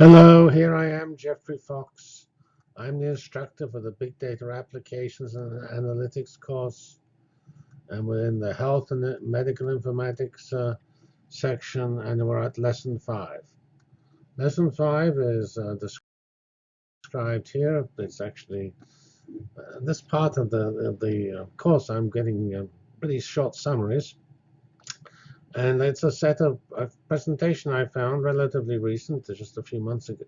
Hello, here I am, Geoffrey Fox. I'm the instructor for the Big Data Applications and Analytics course. And we're in the Health and Medical Informatics uh, section, and we're at Lesson 5. Lesson 5 is uh, described here. It's actually uh, this part of the, the uh, course, I'm getting uh, pretty short summaries. And it's a set of a presentation I found relatively recent, just a few months ago,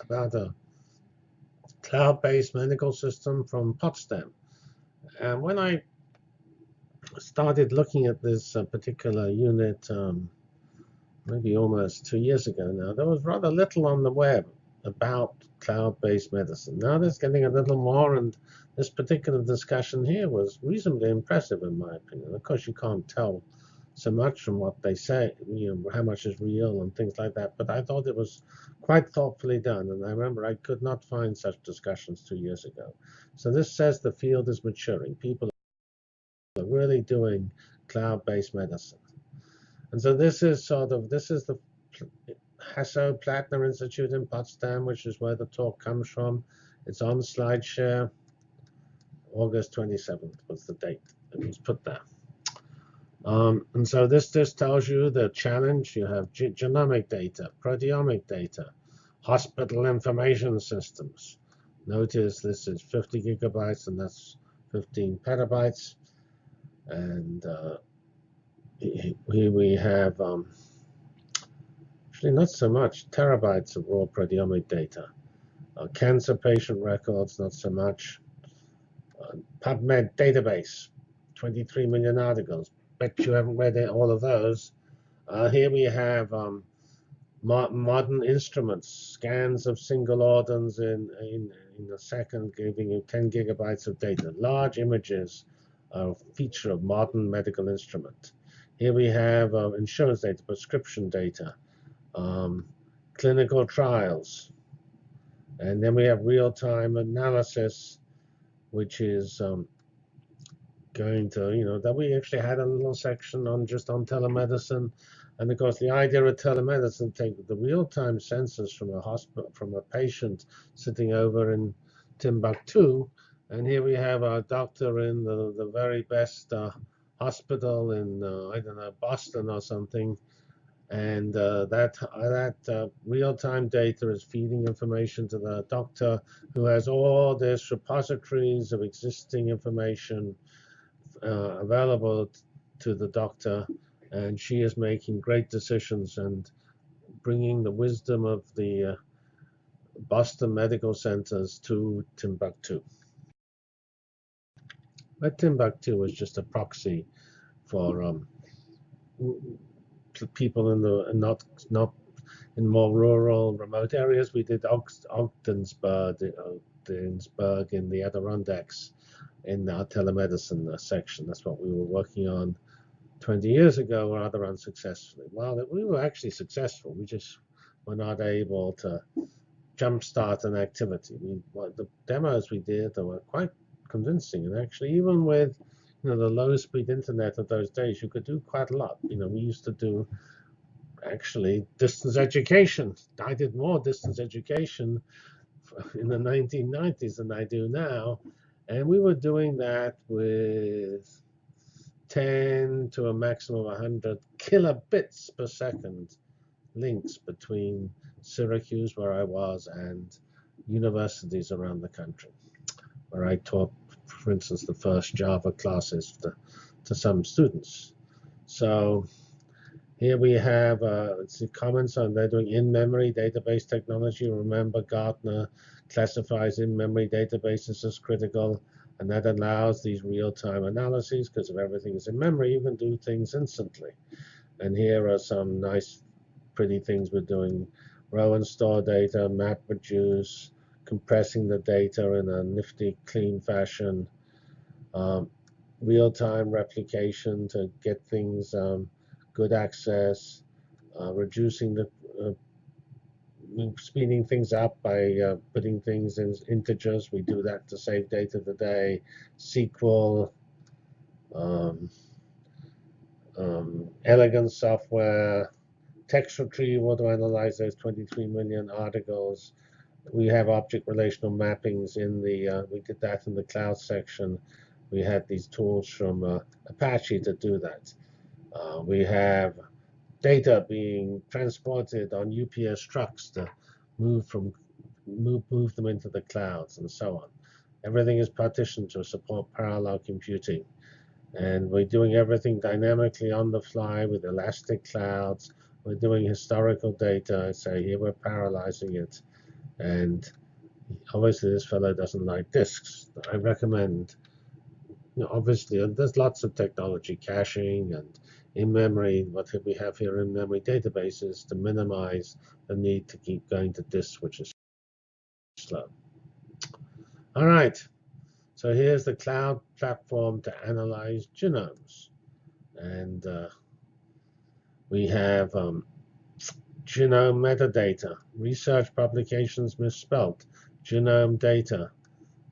about a cloud-based medical system from Potsdam. And when I started looking at this uh, particular unit, um, maybe almost two years ago now, there was rather little on the web about cloud-based medicine. Now there's getting a little more, and this particular discussion here was reasonably impressive in my opinion. Of course, you can't tell so much from what they say, you know, how much is real and things like that. But I thought it was quite thoughtfully done. And I remember I could not find such discussions two years ago. So this says the field is maturing. People are really doing cloud-based medicine. And so this is sort of, this is the Hasso-Plattner Institute in Potsdam, which is where the talk comes from. It's on SlideShare. August 27th was the date it was put there. Um, and so this just tells you the challenge. You have genomic data, proteomic data, hospital information systems. Notice this is 50 gigabytes and that's 15 petabytes. And uh, here we have um, actually not so much terabytes of raw proteomic data. Uh, cancer patient records, not so much. Uh, PubMed database, 23 million articles bet you haven't read all of those. Uh, here we have um, modern instruments, scans of single organs in, in, in a second, giving you 10 gigabytes of data. Large images are a feature of modern medical instrument. Here we have uh, insurance data, prescription data, um, clinical trials. And then we have real-time analysis, which is um, going to, you know, that we actually had a little section on just on telemedicine. And of course, the idea of telemedicine take the real-time census from a hospital, from a patient sitting over in Timbuktu. And here we have our doctor in the, the very best uh, hospital in, uh, I don't know, Boston or something. And uh, that, uh, that uh, real-time data is feeding information to the doctor who has all these repositories of existing information uh, available to the doctor, and she is making great decisions and bringing the wisdom of the uh, Boston medical centers to Timbuktu. But Timbuktu is just a proxy for um, people in the not not in more rural, remote areas. We did Ogdensburg, Ogdensburg in the Adirondacks in our telemedicine uh, section. That's what we were working on 20 years ago, rather unsuccessfully. Well, we were actually successful. We just were not able to jumpstart an activity. We, the demos we did were quite convincing, and actually, even with you know the low-speed internet of those days, you could do quite a lot. You know, we used to do actually distance education. I did more distance education in the 1990s than I do now. And we were doing that with 10 to a maximum of 100 kilobits per second links between Syracuse, where I was, and universities around the country, where I taught, for instance, the first Java classes to, to some students. So here we have uh, comments on they're doing in-memory database technology. Remember, Gartner classifies in-memory databases as critical, and that allows these real-time analyses because if everything is in memory, you can do things instantly. And here are some nice, pretty things we're doing. Row and store data, map reduce, compressing the data in a nifty, clean fashion, um, real-time replication to get things um, good access, uh, reducing the uh, speeding things up by uh, putting things in integers. We do that to save data today. SQL, um, um, elegant software, text retrieval to analyze those 23 million articles. We have object relational mappings in the, uh, we did that in the cloud section. We had these tools from uh, Apache to do that. Uh, we have data being transported on UPS trucks to move from move, move them into the clouds and so on. Everything is partitioned to support parallel computing. And we're doing everything dynamically on the fly with elastic clouds. We're doing historical data. Say here we're parallelizing it. And obviously this fellow doesn't like disks. I recommend, know, obviously there's lots of technology, caching and in-memory, what we have here in-memory databases to minimize the need to keep going to disk, which is slow. All right, so here's the cloud platform to analyze genomes. And uh, we have um, genome metadata, research publications misspelled, genome data.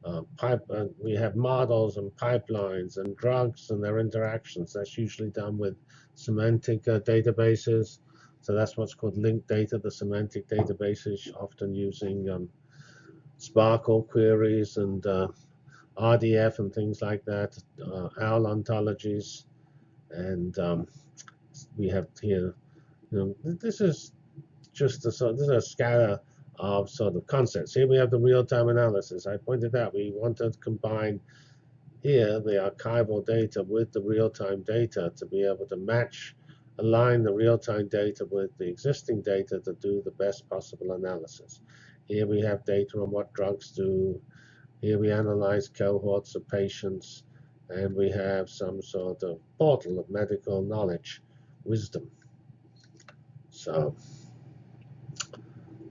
Uh, pipe, uh, we have models and pipelines and drugs and their interactions. That's usually done with semantic uh, databases. So that's what's called linked data, the semantic databases, often using um, SPARQL queries and uh, RDF and things like that, uh, OWL ontologies, and um, we have here, you know, this is just a this is a scatter of sort of concepts. Here we have the real-time analysis. I pointed out we want to combine here the archival data with the real-time data to be able to match, align the real-time data with the existing data to do the best possible analysis. Here we have data on what drugs do. Here we analyze cohorts of patients, and we have some sort of portal of medical knowledge, wisdom. So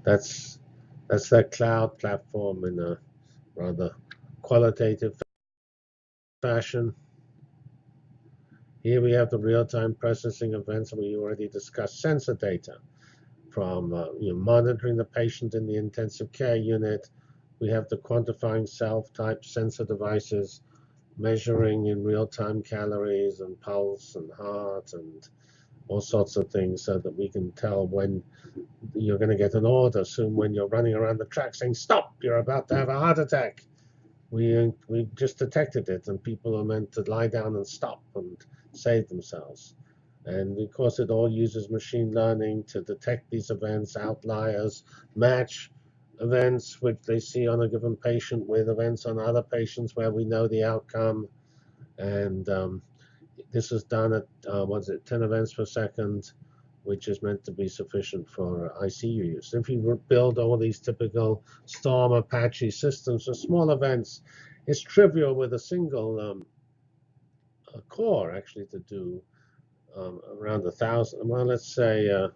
that's that's that cloud platform in a rather qualitative fashion. Here we have the real-time processing events we already discussed sensor data from uh, you know, monitoring the patient in the intensive care unit. We have the quantifying self-type sensor devices measuring in real-time calories and pulse and heart and all sorts of things so that we can tell when you're going to get an order soon when you're running around the track saying, stop, you're about to have a heart attack. We, we just detected it and people are meant to lie down and stop and save themselves. And of course, it all uses machine learning to detect these events, outliers, match events which they see on a given patient with events on other patients where we know the outcome. And um, this is done at, uh, what's it, 10 events per second, which is meant to be sufficient for ICU use. If you build all these typical Storm Apache systems for small events, it's trivial with a single um, a core actually to do um, around a thousand, well, let's say uh,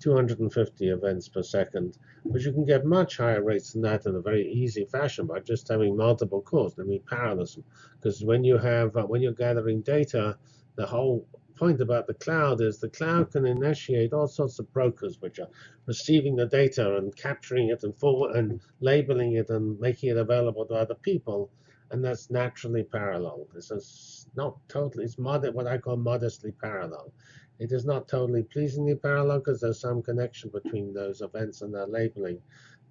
250 events per second. But you can get much higher rates than that in a very easy fashion by just having multiple cores. I mean parallelism, because when you have uh, when you're gathering data, the whole point about the cloud is the cloud can initiate all sorts of brokers which are receiving the data and capturing it and forward and labeling it and making it available to other people and that's naturally parallel. This is not totally, it's mod what I call modestly parallel. It is not totally pleasingly parallel because there's some connection between those events and their labeling,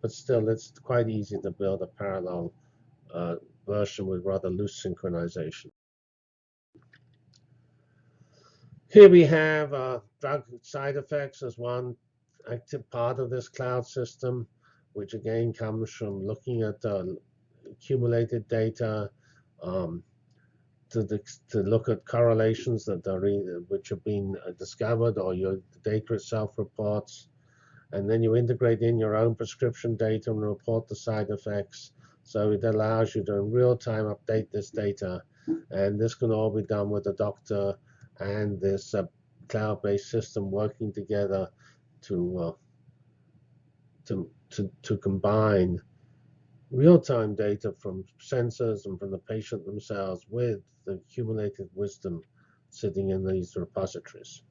but still it's quite easy to build a parallel uh, version with rather loose synchronization. Here we have uh, drug side effects as one active part of this cloud system, which again comes from looking at uh, accumulated data um, to, to look at correlations that are which have been uh, discovered or your data itself reports. And then you integrate in your own prescription data and report the side effects. So it allows you to in real time update this data. And this can all be done with the doctor and this uh, cloud-based system working together to, uh, to, to, to combine real-time data from sensors and from the patient themselves with the accumulated wisdom sitting in these repositories.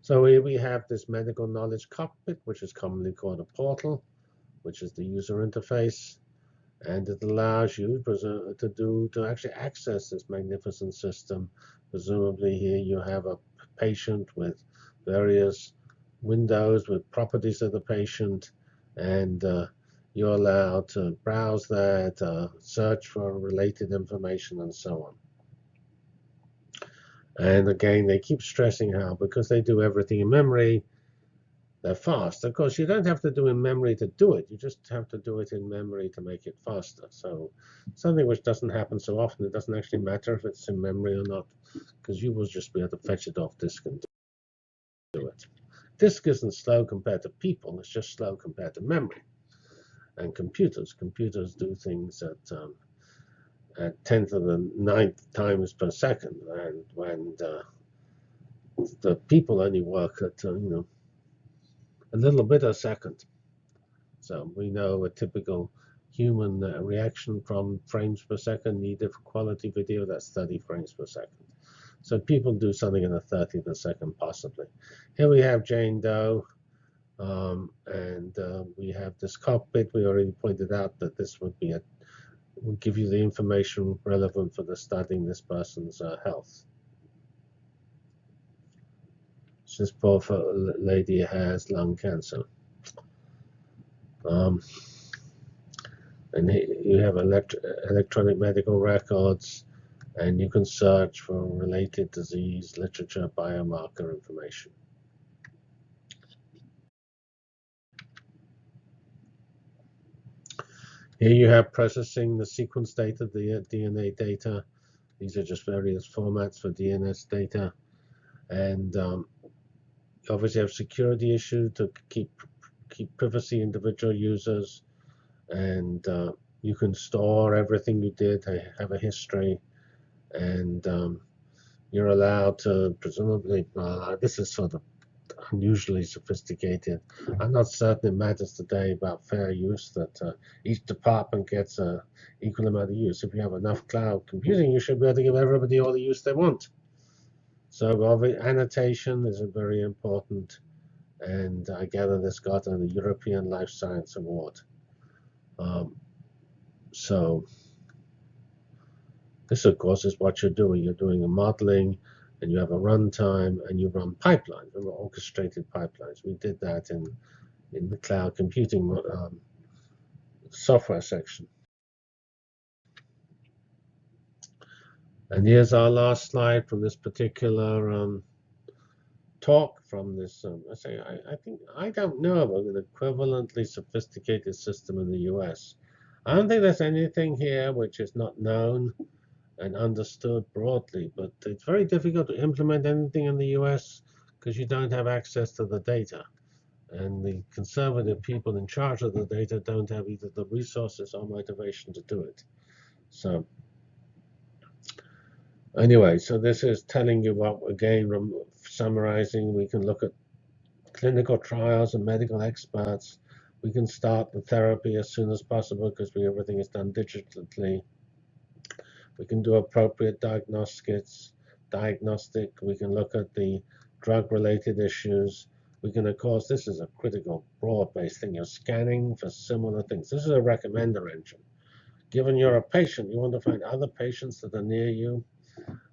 So here we have this medical knowledge cockpit, which is commonly called a portal, which is the user interface. And it allows you to do to actually access this magnificent system. Presumably here you have a patient with various windows with properties of the patient, and uh, you're allowed to browse that, uh, search for related information, and so on. And again, they keep stressing how because they do everything in memory, they're fast. Of course, you don't have to do in memory to do it. You just have to do it in memory to make it faster. So something which doesn't happen so often, it doesn't actually matter if it's in memory or not, because you will just be able to fetch it off disk and do. Disk isn't slow compared to people. It's just slow compared to memory. And computers. Computers do things at um, at tenth of the ninth times per second, and when uh, the people only work at uh, you know a little bit a second. So we know a typical human reaction from frames per second needed for quality video, that's 30 frames per second. So people do something in the 30th of a second, possibly. Here we have Jane Doe, um, and uh, we have this cockpit. We already pointed out that this would be a will give you the information relevant for the studying this person's uh, health. This poor lady has lung cancer. Um, and you have elect electronic medical records, and you can search for related disease literature, biomarker information. Here you have processing the sequence data, the DNA data. These are just various formats for DNS data. And um, obviously have security issues to keep keep privacy individual users and uh, you can store everything you did have a history and um, you're allowed to presumably uh, this is sort of unusually sophisticated. I'm not certain it matters today about fair use that uh, each department gets a equal amount of use. If you have enough cloud computing you should be able to give everybody all the use they want. So annotation is very important, and I gather this got a European Life Science Award. Um, so this, of course, is what you're doing. You're doing a modeling, and you have a runtime, and you run pipelines, orchestrated pipelines. We did that in in the cloud computing um, software section. And here's our last slide from this particular um, talk from this. Um, I say I, I, think I don't know of an equivalently sophisticated system in the U.S. I don't think there's anything here which is not known and understood broadly, but it's very difficult to implement anything in the U.S. because you don't have access to the data. And the conservative people in charge of the data don't have either the resources or motivation to do it. So Anyway, so this is telling you what, again, summarizing, we can look at clinical trials and medical experts. We can start the therapy as soon as possible because everything is done digitally. We can do appropriate diagnostics, diagnostic. We can look at the drug-related issues. We can, of course, this is a critical broad-based thing. You're scanning for similar things. This is a recommender engine. Given you're a patient, you want to find other patients that are near you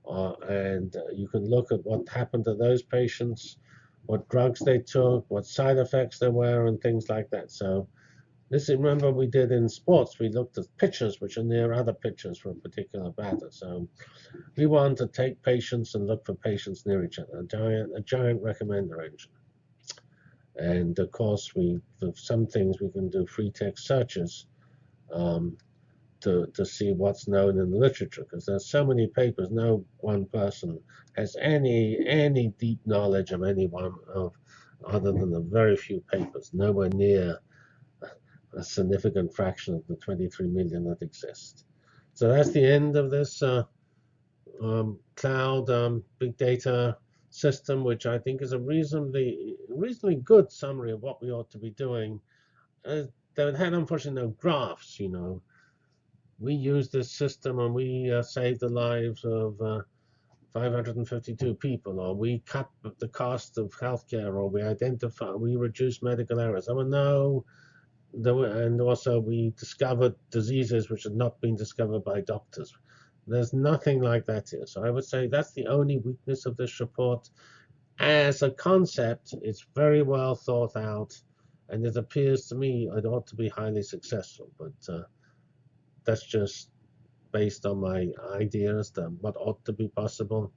uh, and you can look at what happened to those patients, what drugs they took, what side effects there were, and things like that. So this, remember we did in sports, we looked at pitchers which are near other pitchers for a particular batter. So we want to take patients and look for patients near each other, a giant, a giant recommender engine. And of course, we for some things we can do free text searches. Um, to, to see what's known in the literature because there's so many papers no one person has any any deep knowledge of any one of other than the very few papers nowhere near a significant fraction of the 23 million that exist. So that's the end of this uh, um, cloud um, big data system which I think is a reasonably reasonably good summary of what we ought to be doing. Uh, they had unfortunately no graphs you know. We use this system and we uh, save the lives of uh, 552 people, or we cut the cost of healthcare, or we identify, we reduce medical errors. I mean, no, and also we discovered diseases which had not been discovered by doctors. There's nothing like that here. So I would say that's the only weakness of this report. as a concept, it's very well thought out, and it appears to me it ought to be highly successful. But uh, that's just based on my ideas that what ought to be possible.